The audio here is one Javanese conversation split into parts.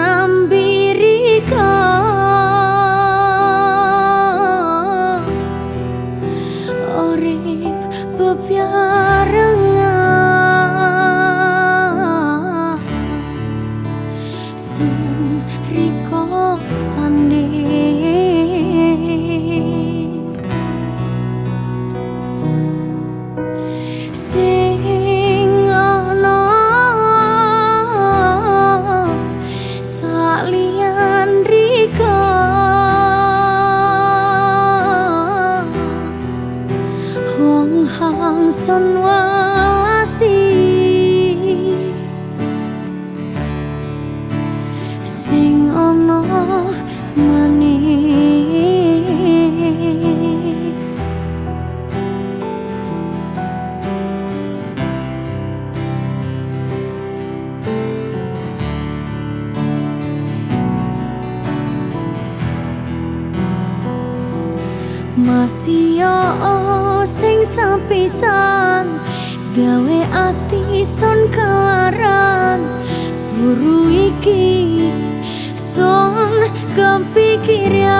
nambi yo sing sepisan gawe ati son kelaran. Buru iki son kepikiran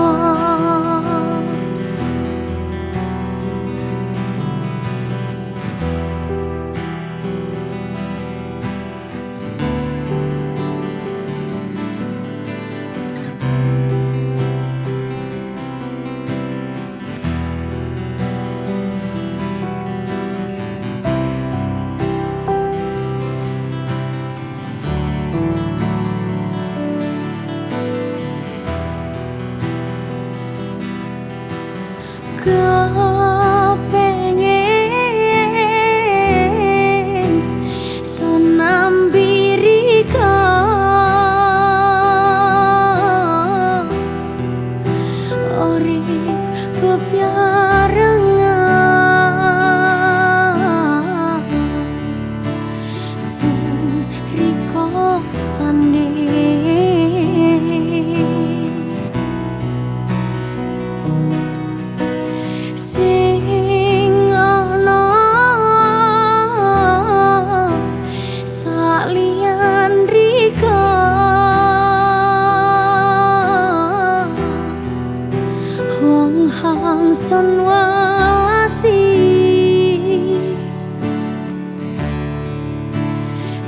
son walasi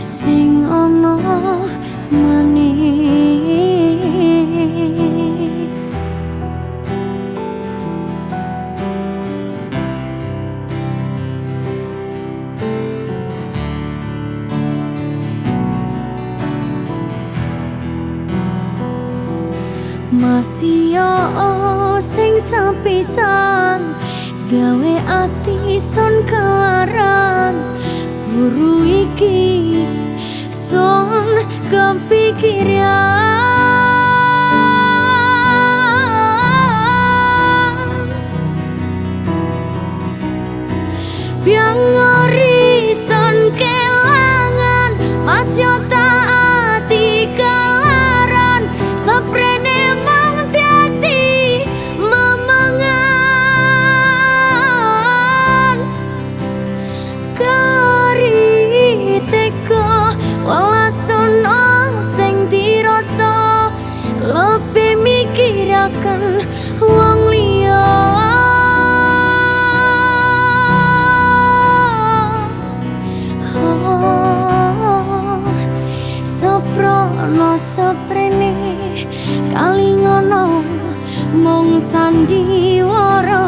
sing ana maning masih yo sing sepisan gawe ati son kelaran. Buru iki son kepikiran mikirakan wong liya Soprono soprene kali ngono mung sandiwara